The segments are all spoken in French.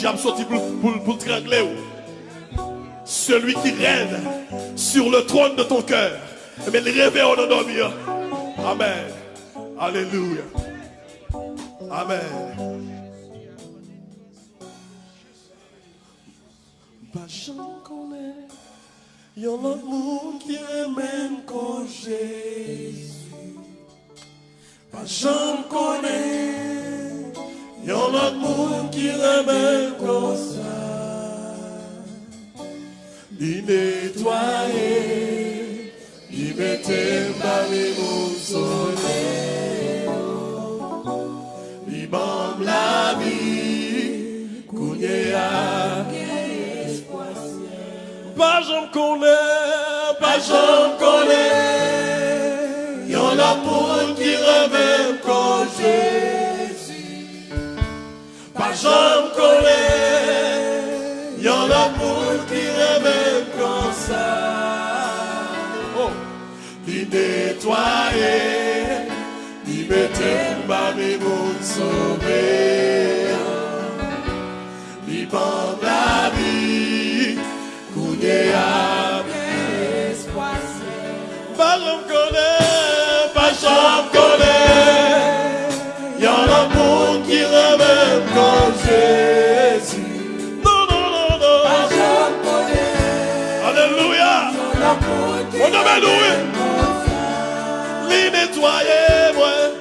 diable sorti pour, pour, pour trangler. Celui qui règne sur le trône de ton cœur. Mais il réveille en dormir. Amen. Alléluia. Amen. Pas j'en connais, y a monde qui même que Jésus. Pas j'en connais, y a même comme ça. Il nettoyer, il mettait parmi mon soleil. Il m'en la j'en connais, pas j'en connais. Y'en a pour qui remet comme ça. Oh, il nettoyer, il mettait ma mon sauver. Il prend la vie. Kounye a Pas j'en connais, pas j'en connais. On devait louer. Li nettoyer, moi.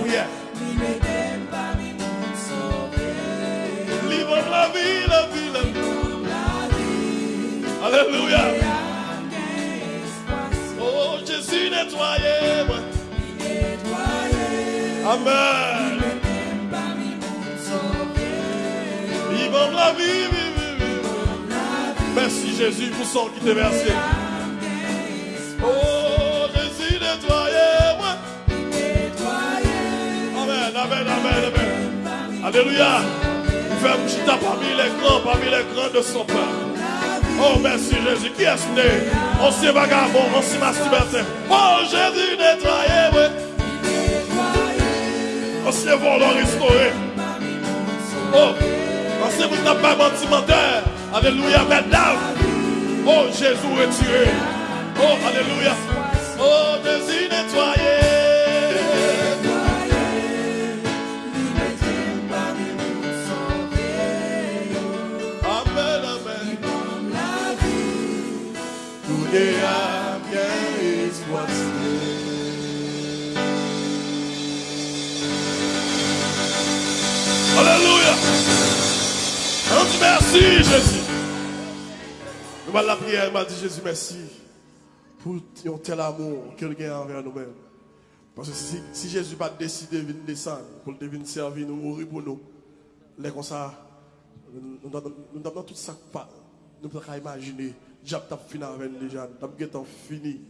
Prière. Livre la vie, la vie, la vie. Alléluia. Oh, Jésus nettoyé. moi. Amen. Vivons la vie, vie, vie. Merci Jésus pour son qui t'est versé. Alléluia. Il fait un chita parmi les grands, parmi les grands de son peuple. Oh, merci Jésus. Qui est-ce né? Ancien vagabond, ancien masturbateur. Oh, Jésus nettoyé, oui. Ancien volant restauré. Oh, ancien vous n'avez pas menti menteur. Alléluia, mesdames. Oh, Jésus retiré. Oh, alléluia. Oh, Jésus nettoyé. Alléluia. On dit merci, Jésus. Nous allons la prière, il m'a dit Jésus, merci pour un tel amour qu'il a envers nous-mêmes. Parce que si, si Jésus pas décidé de descendre pour venir servir nous, mourir pour nous, les comme ça, nous avons tout ça. Nous pouvons imaginer, T'a fini avec nous déjà, t'as fini.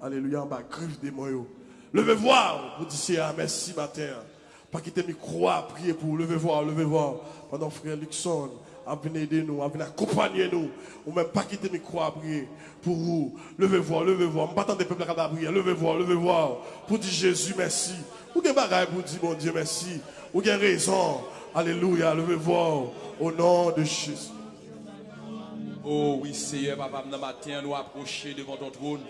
Alléluia, en bas, griffe des moyens. Levez voir, vous dites merci matin. Pas quitter mes croix, prier pour lever voir, lever voir. Pendant frère Luxon, à venir aider nous, à venir accompagner nous. Ou même pas quitter mes croix, prier pour vous. Levez voir, levez voir. Pas des peuples à prier. Levez voir, levez voir. Pour dire Jésus merci. Ou avez bagaille pour dire mon Dieu merci. Ou avez raison. Alléluia, levez voir. Au nom de Jésus. Oh oui, Seigneur, papa, nous matin, nous approcher devant ton trône.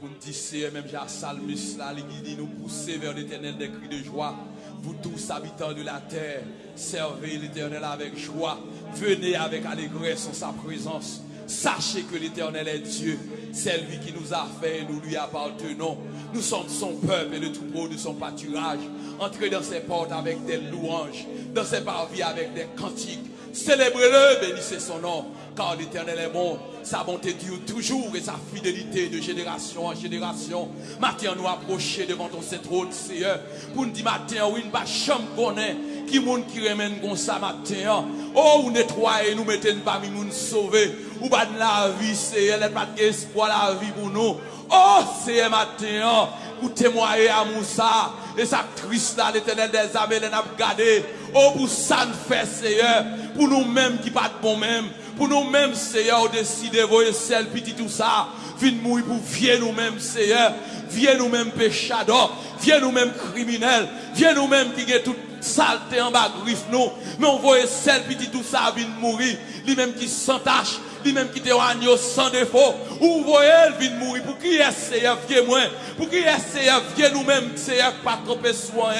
Pour nous dire, Seigneur, même j'ai un salmus là, dit, nous pousser vers l'éternel des cris de joie. Vous tous, habitants de la terre, servez l'éternel avec joie. Venez avec allégresse en sa présence. Sachez que l'éternel est Dieu. C'est lui qui nous a fait et nous lui appartenons. Nous sommes son peuple et le troupeau de son pâturage. Entrez dans ses portes avec des louanges, dans ses parvis avec des cantiques. Célébrez-le, bénissez son nom, car l'Éternel est bon, sa bonté dure toujours et sa fidélité de génération en génération. Matin, nous approcher devant ton saint trône, Seigneur, pour nous dire matin, oui, nous pas chambre connaît, qui monde qui remène comme ça matin. Oh, ou nettoyer, nous mettez parmi nous sauver, ou pas de la vie, Seigneur, n'est pas d'espoir la vie pour nous. Oh, Seigneur, matin, pour témoigner à Moussa, et sa triste là, l'éternel des armées, les n'a gardé. Oh, pour ça nous faire, Seigneur, pour nous-mêmes qui pas de bon même. Pour nous-mêmes, Seigneur, on décide de voyer sel, petit tout ça. Viens mourir pour vieux nous-mêmes, Seigneur. Viens nous-mêmes péchadors. Viens nous-mêmes criminels. Viens nous-mêmes qui est tout saleté en bas griffe nous. Mais on voyait sel, petit tout ça, viens mourir. Lui-même qui s'entache. Lui-même qui te agneau sans défaut. Ou voyez, il vient mourir. Pour qui est Seigneur, viens moi. Pour qui est Seigneur, viens nous-mêmes, Seigneur, pas trop soin.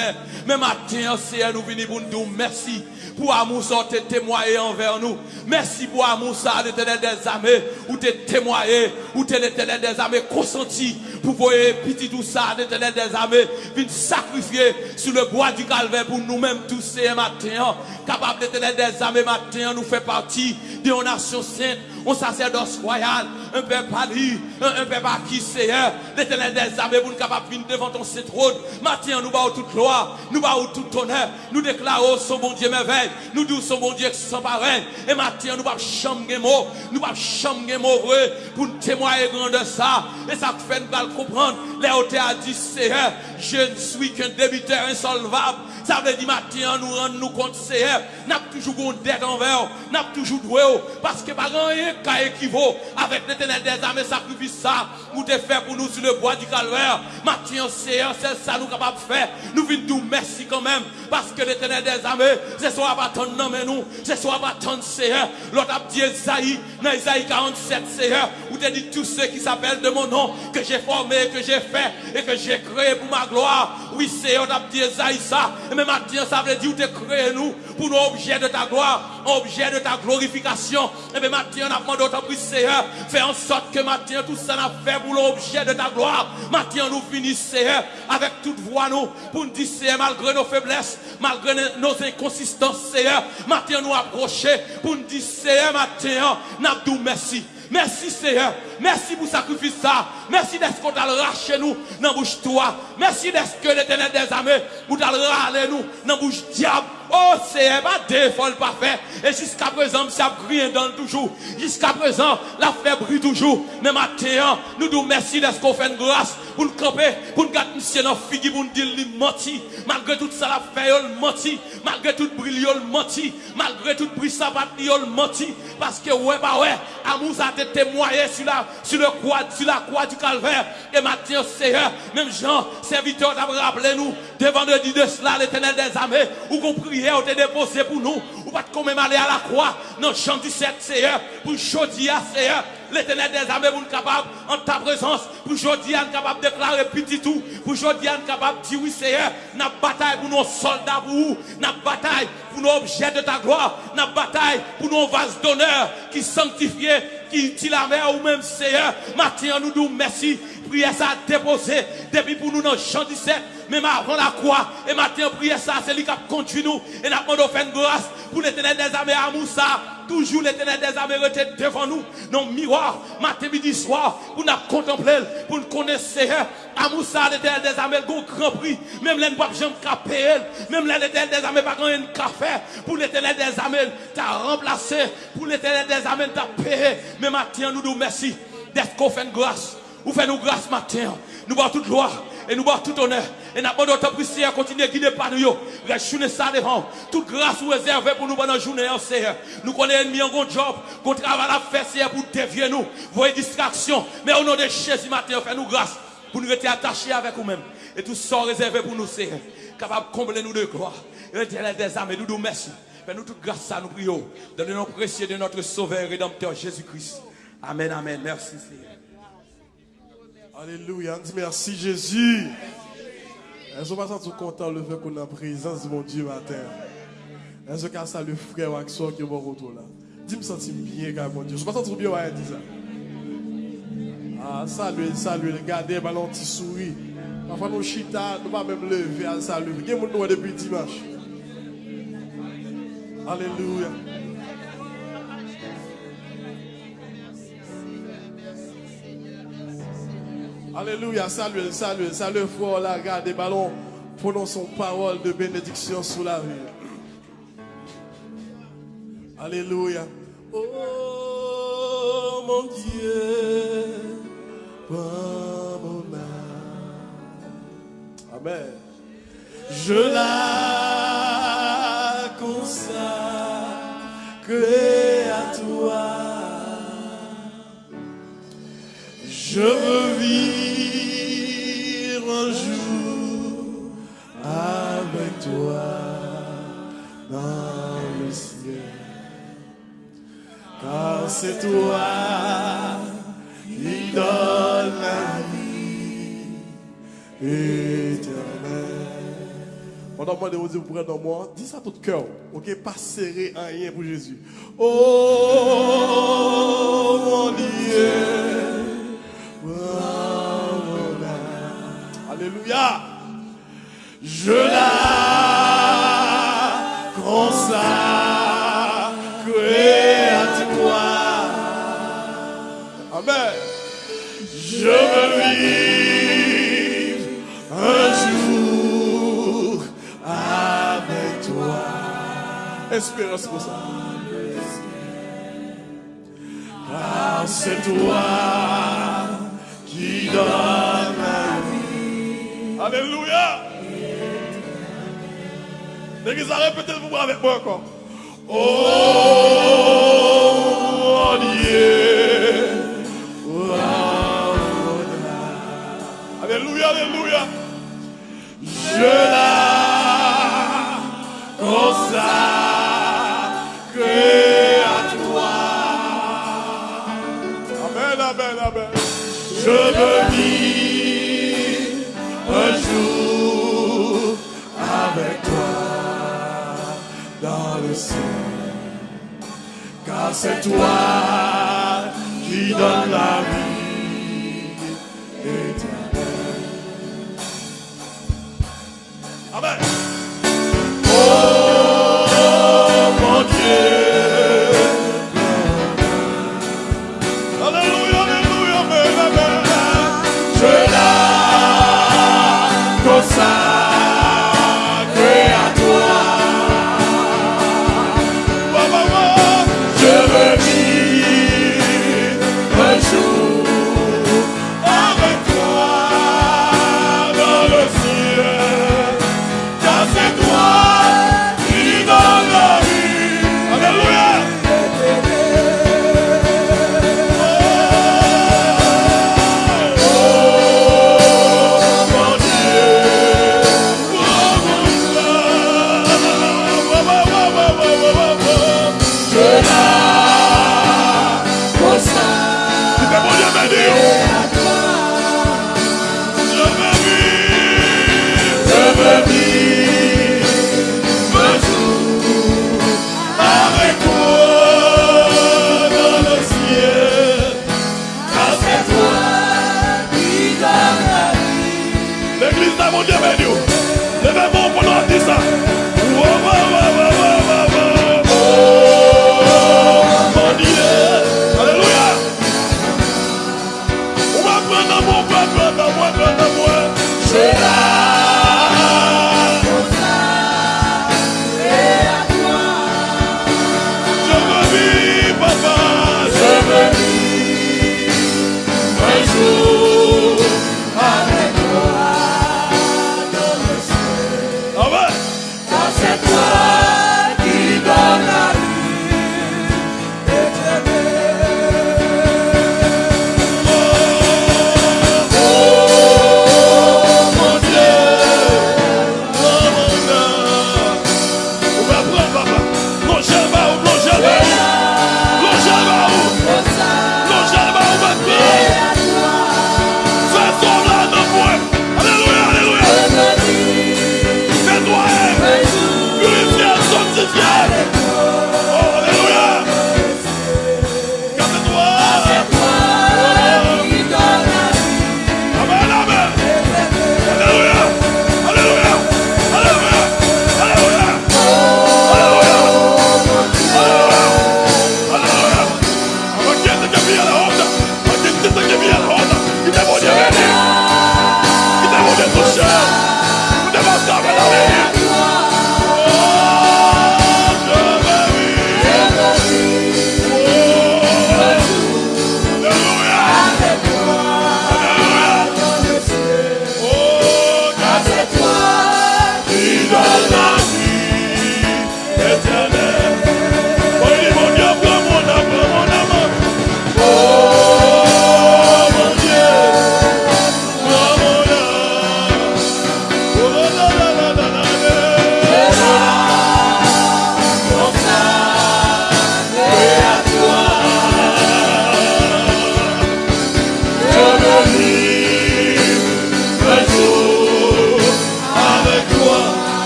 Mais matin, nous venons pour nous dire merci. Pour amour ça te témoigné envers nous. Merci pour amour ça l'éternel des armées. Ou te témoigné. Ou te l'éternel des armées consenti. Pour voyer petit tout ça l'éternel des armées. Vite sacrifier sur le bois du calvaire pour nous-mêmes tous ces matins. Capable l'éternel des armées matin nous fait partie de nation sainte un sacerdoce royal, un peuple pali, un, peuple acquis, Seigneur, l'éternel des armées, pour nous capables venir devant ton trône. Matin, nous battons toute gloire, nous battons tout honneur, nous déclarons son bon Dieu merveille, nous disons son bon Dieu sans pareil. Et matin, nous pas chambre mots, nous pas chambre vrai, pour nous témoigner grand de ça. Et ça fait nous comprendre, hôtels a dit, Seigneur, je ne suis qu'un débiteur insolvable. Ça veut dire matin, nous rendre nous compte, Seigneur, n'a toujours une dette envers, n'a toujours doué, parce que pas rien qu'à équivaut avec l'éternel des armées sacrifice ça, nous te faire pour nous sur le bois du calvaire. Matin, Seigneur, c'est ça nous capables de faire. Nous venons nous merci quand même, parce que l'éternel des armées, c'est soit pas ton nom mais nous, c'est soit ton Seigneur. L'autre a dit Esaïe, dans Esaïe 47, Seigneur, où tu dit tous ceux qui s'appellent de mon nom, que j'ai formé, que j'ai fait et que j'ai créé pour ma gloire. Oui, Seigneur, tu dit Esaïe ça. Et même ça veut dire où tu créé nous, pour nous objet de ta gloire, objet de ta glorification. Et bien maintenant, on a demandé autant Seigneur, fais en sorte que maintenant tout ça n'a fait pour l'objet de ta gloire. Maintenant, nous finissons Seigneur avec toute voix nous pour nous dire Seigneur, malgré nos faiblesses, malgré nos inconsistances Seigneur, maintenant nous approcher pour nous dire Seigneur, maintenant, nous merci. Merci Seigneur. Merci pour sacrifice ça. Merci d'être qu'on t'a raché nous dans bouche toi. Merci d'être que l'éternel des armées, vous t'a râlé nous dans bouche diable. Oh Seigneur, pas deux fois pas fait. Et jusqu'à présent, ça brille dans toujours. Jusqu'à présent, la fait brille toujours. Mais maintenant, nous nous merci d'être qu'on fait une grâce pour nous camper, pour nous garder monsieur nos filles, pour nous dire qu'il menti. Malgré tout ça, la fait, il menti. Malgré tout bruit, il menti. Malgré tout bruit, ça va, il menti. Parce que, ouais, bah ouais, amour a été témoigné sur la, sur le croix, sur la croix du calvaire. Et maintenant, Seigneur, même Jean, serviteur, t'a rappelé nous, de vendredi de cela, l'éternel des armées, où qu'on priait, on t'a déposé pour nous, ou pas de même aller à la croix, non, Jean 17, Seigneur, pour à Seigneur, l'éternel des armées, nous capable, en ta présence, pour aujourd'hui, capable de déclarer petit tout, pour aujourd'hui, capable de dire oui, Seigneur, n'a bataille pour nos soldats, pour nous, n'a bataille pour nos objets de ta gloire, n'a bataille pour nos vases d'honneur qui sanctifiés, qui dit la mer ou même Seigneur. Maintenant, nous nous merci. Prière ça déposé depuis pour nous dans Jean 17, Même avant la croix, et maintenant, prière ça, c'est lui qui conduit nous. Et nous avons fait grâce pour l'éternel des armées à Moussa. Toujours l'éternel des armées devant nous. Nos miroirs, matin, midi, soir, pour nous contempler, pour nous connaître Seigneur. À Moussa, l'éternel des armées, le grand prix. Même les pape jamais payer. Même l'éternel des armées, pas grand café. Pour l'éternel des armées, t'as remplacé. Pour l'éternel des armées, t'as payé. Mais maintenant, nous nous merci d'être qu'on fait grâce. Ou fait nous grâce matin. Nous boit toute gloire. Et nous avons tout honneur. Et nous avons notre prière continuer à guider par nous. Restez ça devant. Toute grâce ou réservée pour nous pendant la journée, Seigneur. Nous connaissons ennemi en bon job, qu'on travaille à faire, Seigneur, pour dévier nous. Voyez distraction. Mais au nom de Jésus matin, faites nous grâce pour nous rester attachés avec nous-mêmes. Et tout ça réservé pour nous, Seigneur. Capable de combler nous de gloire. Et des âmes, et nous nous merci. Fais-nous toute grâce à nous prions. Dans le nom précieux de notre Sauveur et Rédempteur Jésus-Christ. Amen, amen. Merci, Seigneur. Alléluia. Merci, Jésus. Est-ce qu'on va tout content le fait qu'on a en présence de mon Dieu matin? Est-ce qu'on ça le frère ou action qui est mon retour là? Dis-moi sentir bien, car mon Dieu. Je ne pas sentir bien, ouais, dis ça. Ah, salut, salut, regardez, ballon petit souris. Parfois, nous chita, nous pas même lever à salut. Qui est mon depuis dimanche? Alléluia. Alléluia, salut, salut, salut, frère, la garde des ballons, prononçons parole de bénédiction sous la vie. Alléluia. Oh mon Dieu, prends mon âme. Amen. Je la consacre à toi. Je veux un jour avec toi dans le ciel. Car c'est toi qui donne la vie éternelle. Pendant que vous dire pour dans moi, dis ça tout cœur. Ok, pas serré en rien pour Jésus. Oh mon Dieu. Je la consacre à toi. Amen. Je veux vivre un jour avec toi. Espérance pour ça. Car c'est toi qui donne la vie. Alléluia. L'église a répété mouvement avec moi encore. Oh Dieu. Alléluia, Alléluia. Je la consacre c'est toi qui donne la vie éternelle. Amen. Oh, alléluia, alléluia, Je la consacre. You.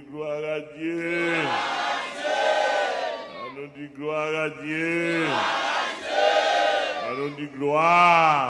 Dire gloire à Dieu. Allons dire gloire à Dieu. Allons dire gloire.